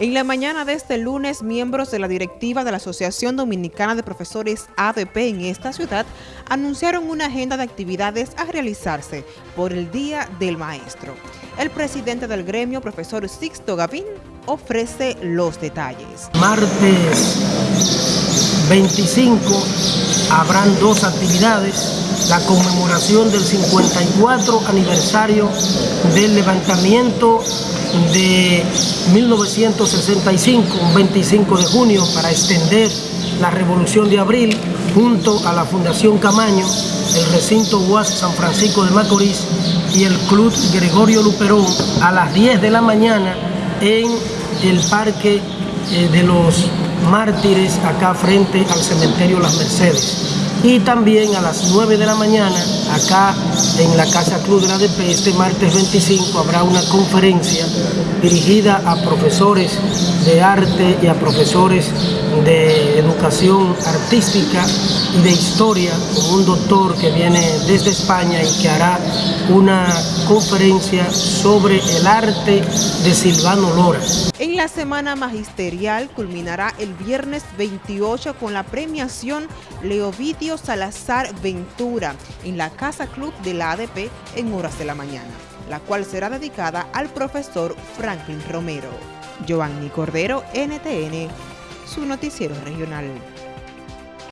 En la mañana de este lunes, miembros de la directiva de la Asociación Dominicana de Profesores ADP en esta ciudad anunciaron una agenda de actividades a realizarse por el Día del Maestro. El presidente del gremio, profesor Sixto Gavín, ofrece los detalles. Martes 25 habrán dos actividades, la conmemoración del 54 aniversario del levantamiento de 1965, un 25 de junio, para extender la Revolución de Abril, junto a la Fundación Camaño, el recinto UAS San Francisco de Macorís y el Club Gregorio Luperón, a las 10 de la mañana en el Parque eh, de los Mártires, acá frente al Cementerio Las Mercedes. Y también a las 9 de la mañana acá en la Casa Club de la ADP este martes 25 habrá una conferencia dirigida a profesores de arte y a profesores de educación artística y de historia con un doctor que viene desde España y que hará una conferencia sobre el arte de Silvano Lora. En la semana magisterial culminará el viernes 28 con la premiación Leovidio Salazar Ventura en la Casa Club de la ADP en horas de la mañana, la cual será dedicada al profesor Franklin Romero. Giovanni Cordero, NTN, su noticiero regional.